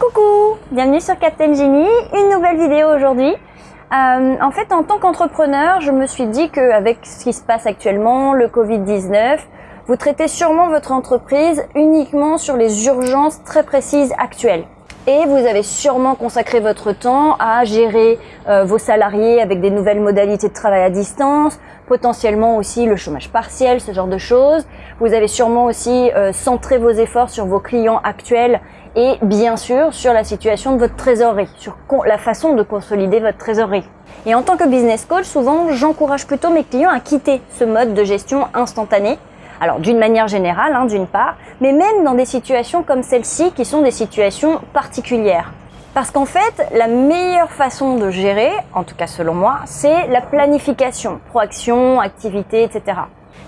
Coucou, bienvenue sur Captain Genie, une nouvelle vidéo aujourd'hui. Euh, en fait, en tant qu'entrepreneur, je me suis dit qu'avec ce qui se passe actuellement, le Covid-19, vous traitez sûrement votre entreprise uniquement sur les urgences très précises actuelles. Et vous avez sûrement consacré votre temps à gérer euh, vos salariés avec des nouvelles modalités de travail à distance, potentiellement aussi le chômage partiel, ce genre de choses. Vous avez sûrement aussi euh, centré vos efforts sur vos clients actuels et bien sûr sur la situation de votre trésorerie, sur la façon de consolider votre trésorerie. Et en tant que business coach, souvent j'encourage plutôt mes clients à quitter ce mode de gestion instantanée alors d'une manière générale, hein, d'une part, mais même dans des situations comme celle-ci qui sont des situations particulières. Parce qu'en fait, la meilleure façon de gérer, en tout cas selon moi, c'est la planification, proaction, activité, etc.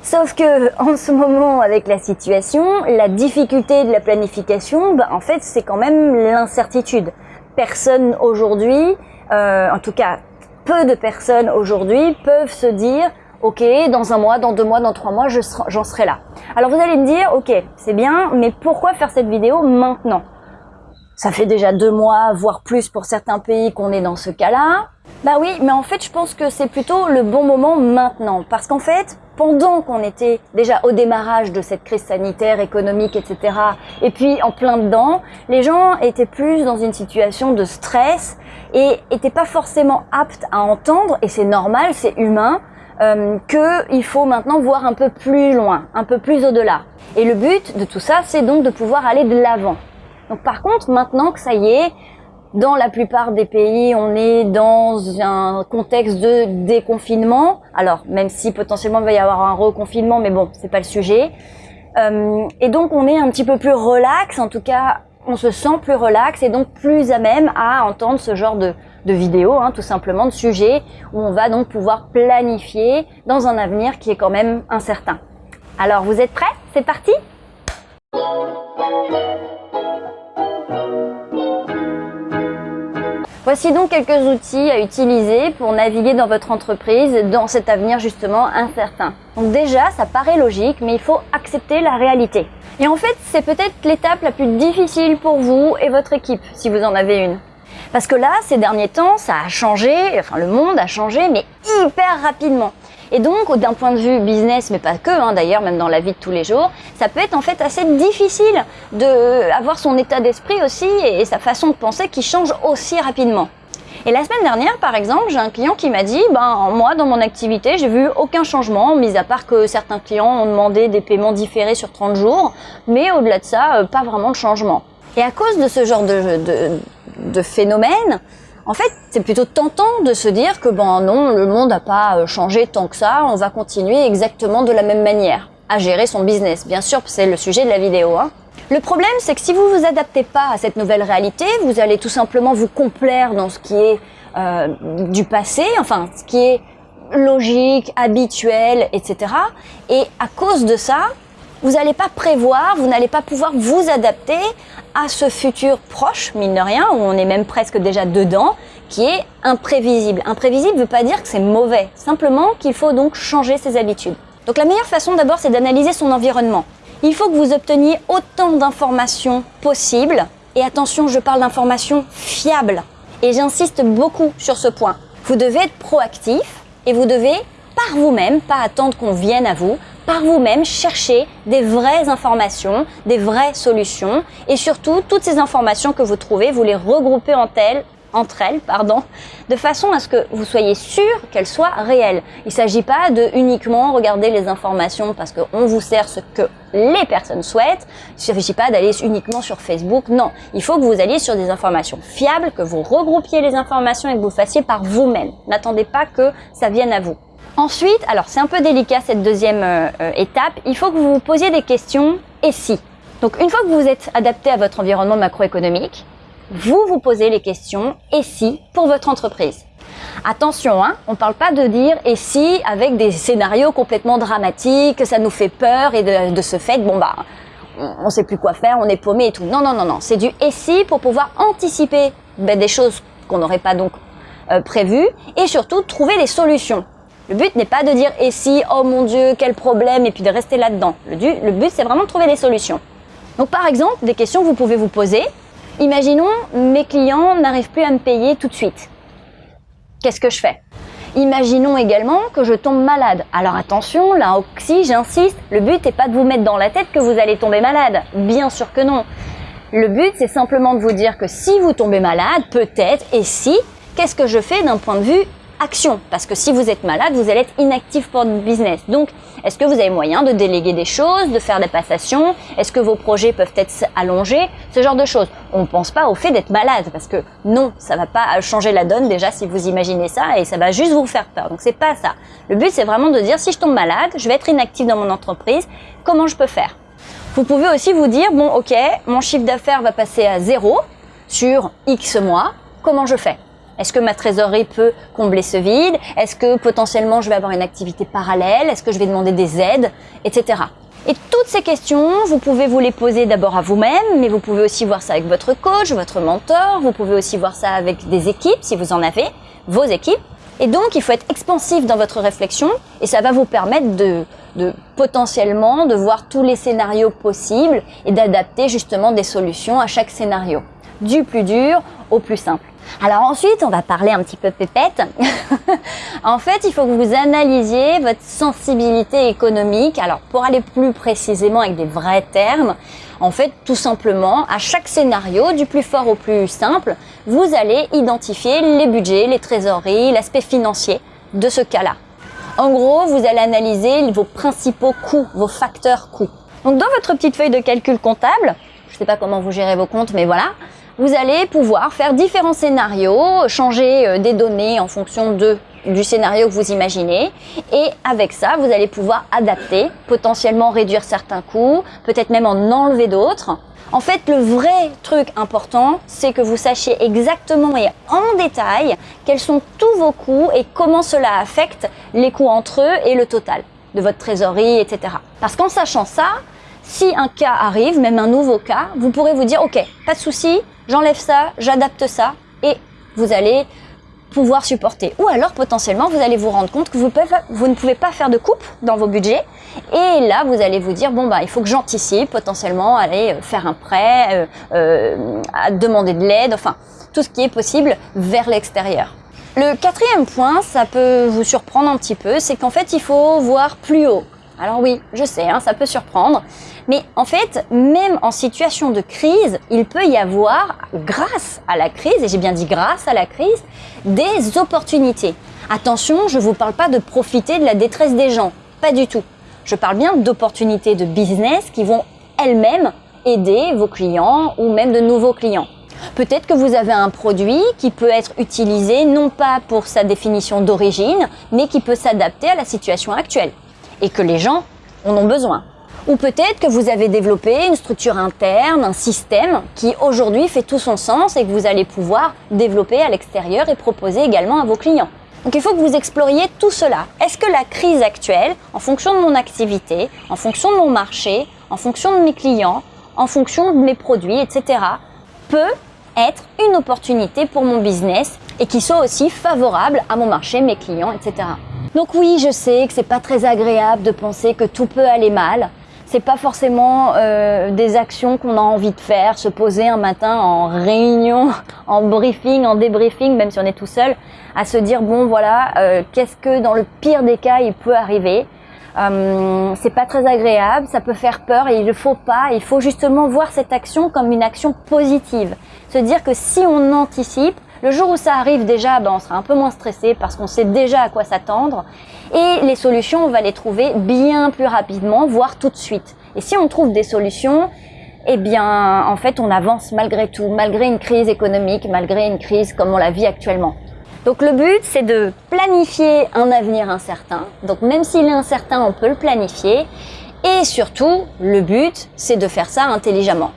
Sauf que en ce moment, avec la situation, la difficulté de la planification, bah, en fait, c'est quand même l'incertitude. Personne aujourd'hui, euh, en tout cas peu de personnes aujourd'hui, peuvent se dire ok, dans un mois, dans deux mois, dans trois mois, j'en serai là. Alors vous allez me dire, ok, c'est bien, mais pourquoi faire cette vidéo maintenant? Ça fait déjà deux mois, voire plus pour certains pays qu'on est dans ce cas-là. Bah oui, mais en fait, je pense que c'est plutôt le bon moment maintenant. Parce qu'en fait, pendant qu'on était déjà au démarrage de cette crise sanitaire, économique, etc., et puis en plein dedans, les gens étaient plus dans une situation de stress et étaient pas forcément aptes à entendre, et c'est normal, c'est humain, euh, qu'il faut maintenant voir un peu plus loin, un peu plus au-delà. Et le but de tout ça, c'est donc de pouvoir aller de l'avant. Donc par contre, maintenant que ça y est, dans la plupart des pays, on est dans un contexte de déconfinement. Alors, même si potentiellement il va y avoir un reconfinement, mais bon, c'est pas le sujet. Euh, et donc, on est un petit peu plus relax, en tout cas, on se sent plus relax et donc plus à même à entendre ce genre de, de vidéos, hein, tout simplement, de sujets où on va donc pouvoir planifier dans un avenir qui est quand même incertain. Alors, vous êtes prêts? C'est parti Voici donc quelques outils à utiliser pour naviguer dans votre entreprise dans cet avenir justement incertain. Donc déjà, ça paraît logique, mais il faut accepter la réalité. Et en fait, c'est peut-être l'étape la plus difficile pour vous et votre équipe, si vous en avez une. Parce que là, ces derniers temps, ça a changé, enfin le monde a changé, mais hyper rapidement. Et donc, d'un point de vue business, mais pas que, hein, d'ailleurs, même dans la vie de tous les jours, ça peut être en fait assez difficile d'avoir son état d'esprit aussi et, sa façon de penser qui change aussi rapidement. Et la semaine dernière, par exemple, j'ai un client qui m'a dit, ben moi, dans mon activité, j'ai vu aucun changement, mis à part que certains clients ont demandé des paiements différés sur 30 jours, mais au-delà de ça, euh, pas vraiment de changement. Et à cause de ce genre de phénomène, en fait, c'est plutôt tentant de se dire que bon non, le monde n'a pas euh, changé tant que ça, on va continuer exactement de la même manière à gérer son business. Bien sûr, c'est le sujet de la vidéo. Hein. Le problème, c'est que si vous vous adaptez pas à cette nouvelle réalité, vous allez tout simplement vous complaire dans ce qui est euh, du passé, enfin, ce qui est logique, habituel, etc. Et à cause de ça, vous n'allez pas prévoir, vous n'allez pas pouvoir vous adapter à ce futur proche, mine de rien, où on est même presque déjà dedans, qui est imprévisible. Imprévisible ne veut pas dire que c'est mauvais, simplement qu'il faut donc changer ses habitudes. Donc la meilleure façon d'abord, c'est d'analyser son environnement. Il faut que vous obteniez autant d'informations possibles, et attention, je parle d'informations fiables. Et j'insiste beaucoup sur ce point. Vous devez être proactif et vous devez, par vous-même, pas attendre qu'on vienne à vous, par vous-même chercher des vraies informations, des vraies solutions et surtout toutes ces informations que vous trouvez, vous les regroupez en entre elles, pardon, de façon à ce que vous soyez sûr qu'elles soient réelles. Il ne s'agit pas de uniquement regarder les informations parce qu'on vous sert ce que les personnes souhaitent. Il ne s'agit pas d'aller uniquement sur Facebook. Non, il faut que vous alliez sur des informations fiables, que vous regroupiez les informations et que vous fassiez par vous-même. N'attendez pas que ça vienne à vous. Ensuite, alors c'est un peu délicat cette deuxième euh, euh, étape, il faut que vous vous posiez des questions et si. Donc une fois que vous êtes adapté à votre environnement macroéconomique, vous vous posez les questions et si pour votre entreprise. Attention, hein, on ne parle pas de dire et si avec des scénarios complètement dramatiques, ça nous fait peur et de, ce fait, bon bah, on ne sait plus quoi faire, on est paumé et tout. Non, non, non, non, c'est du et si pour pouvoir anticiper ben, des choses qu'on n'aurait pas donc euh, prévues et surtout trouver des solutions. Le but n'est pas de dire et si, oh mon dieu, quel problème, et puis de rester là-dedans. Le, but, c'est vraiment de trouver des solutions. Donc par exemple, des questions que vous pouvez vous poser. Imaginons, mes clients n'arrivent plus à me payer tout de suite. Qu'est-ce que je fais? Imaginons également que je tombe malade. Alors attention, là aussi j'insiste, le but n'est pas de vous mettre dans la tête que vous allez tomber malade. Bien sûr que non. Le but c'est simplement de vous dire que si vous tombez malade, peut-être, et si, qu'est-ce que je fais d'un point de vue action Parce que si vous êtes malade, vous allez être inactif pour votre business. Donc, est-ce que vous avez moyen de déléguer des choses, de faire des passations? Est-ce que vos projets peuvent être allongés? Ce genre de choses. On ne pense pas au fait d'être malade parce que non, ça va pas changer la donne déjà si vous imaginez ça et ça va juste vous faire peur. Donc, c'est pas ça. Le but, c'est vraiment de dire si je tombe malade, je vais être inactif dans mon entreprise, comment je peux faire? Vous pouvez aussi vous dire, bon, ok, mon chiffre d'affaires va passer à zéro sur X mois, comment je fais? Est-ce que ma trésorerie peut combler ce vide? Est-ce que potentiellement je vais avoir une activité parallèle? Est-ce que je vais demander des aides? Etc. Et toutes ces questions, vous pouvez vous les poser d'abord à vous-même, mais vous pouvez aussi voir ça avec votre coach, votre mentor, vous pouvez aussi voir ça avec des équipes, si vous en avez, vos équipes. Et donc, il faut être expansif dans votre réflexion et ça va vous permettre de, de potentiellement de voir tous les scénarios possibles et d'adapter justement des solutions à chaque scénario, du plus dur au plus simple. Alors ensuite, on va parler un petit peu pépette. en fait, il faut que vous analysiez votre sensibilité économique. Alors pour aller plus précisément avec des vrais termes, en fait, tout simplement, à chaque scénario, du plus fort au plus simple, vous allez identifier les budgets, les trésoreries, l'aspect financier de ce cas-là. En gros, vous allez analyser vos principaux coûts, vos facteurs coûts. Donc dans votre petite feuille de calcul comptable, je ne sais pas comment vous gérez vos comptes, mais voilà, vous allez pouvoir faire différents scénarios, changer euh, des données en fonction de, du scénario que vous imaginez. Et avec ça, vous allez pouvoir adapter, potentiellement réduire certains coûts, peut-être même en enlever d'autres. En fait, le vrai truc important, c'est que vous sachiez exactement et en détail quels sont tous vos coûts et comment cela affecte les coûts entre eux et le total de votre trésorerie, etc. Parce qu'en sachant ça, si un cas arrive, même un nouveau cas, vous pourrez vous dire, ok, pas de souci, j'enlève ça, j'adapte ça, et vous allez pouvoir supporter. Ou alors potentiellement vous allez vous rendre compte que vous, ne pouvez pas faire de coupe dans vos budgets et là vous allez vous dire bon bah il faut que j'anticipe potentiellement aller euh, faire un prêt, euh, euh, demander de l'aide, enfin tout ce qui est possible vers l'extérieur. Le quatrième point, ça peut vous surprendre un petit peu, c'est qu'en fait il faut voir plus haut. Alors oui, je sais, hein, ça peut surprendre, mais en fait, même en situation de crise, il peut y avoir, grâce à la crise, et j'ai bien dit grâce à la crise, des opportunités. Attention, je ne vous parle pas de profiter de la détresse des gens, pas du tout. Je parle bien d'opportunités de business qui vont elles-mêmes aider vos clients ou même de nouveaux clients. Peut-être que vous avez un produit qui peut être utilisé non pas pour sa définition d'origine, mais qui peut s'adapter à la situation actuelle et que les gens en ont besoin. Ou peut-être que vous avez développé une structure interne, un système qui aujourd'hui fait tout son sens et que vous allez pouvoir développer à l'extérieur et proposer également à vos clients. Donc il faut que vous exploriez tout cela. Est-ce que la crise actuelle, en fonction de mon activité, en fonction de mon marché, en fonction de mes clients, en fonction de mes produits, etc., peut être une opportunité pour mon business et qui soit aussi favorable à mon marché, mes clients, etc. Donc oui, je sais que c'est pas très agréable de penser que tout peut aller mal. C'est pas forcément euh, des actions qu'on a envie de faire, se poser un matin en réunion, en briefing, en débriefing, même si on est tout seul, à se dire bon voilà, euh, qu'est-ce que dans le pire des cas il peut arriver. Euh, c'est pas très agréable, ça peut faire peur et il ne faut pas, il faut justement voir cette action comme une action positive. Se dire que si on anticipe, le jour où ça arrive déjà, ben, on sera un peu moins stressé parce qu'on sait déjà à quoi s'attendre. Et les solutions, on va les trouver bien plus rapidement, voire tout de suite. Et si on trouve des solutions, eh bien, en fait, on avance malgré tout, malgré une crise économique, malgré une crise comme on la vit actuellement. Donc le but, c'est de planifier un avenir incertain. Donc même s'il est incertain, on peut le planifier. Et surtout, le but, c'est de faire ça intelligemment.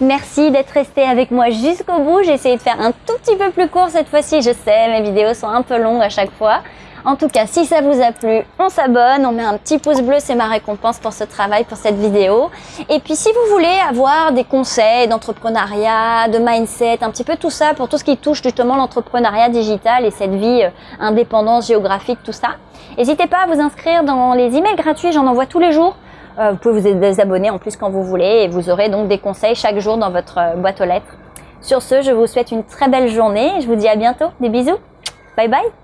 Merci d'être resté avec moi jusqu'au bout. J'ai essayé de faire un tout petit peu plus court cette fois-ci. Je sais, mes vidéos sont un peu longues à chaque fois. En tout cas, si ça vous a plu, on s'abonne, on met un petit pouce bleu, c'est ma récompense pour ce travail, pour cette vidéo. Et puis si vous voulez avoir des conseils d'entrepreneuriat, de mindset, un petit peu tout ça pour tout ce qui touche justement l'entrepreneuriat digital et cette vie euh, indépendance géographique, tout ça, n'hésitez pas à vous inscrire dans les emails gratuits, j'en envoie tous les jours. Euh, vous pouvez vous désabonner en plus quand vous voulez et vous aurez donc des conseils chaque jour dans votre euh, boîte aux lettres. Sur ce, je vous souhaite une très belle journée je vous dis à bientôt. Des bisous. Bye bye.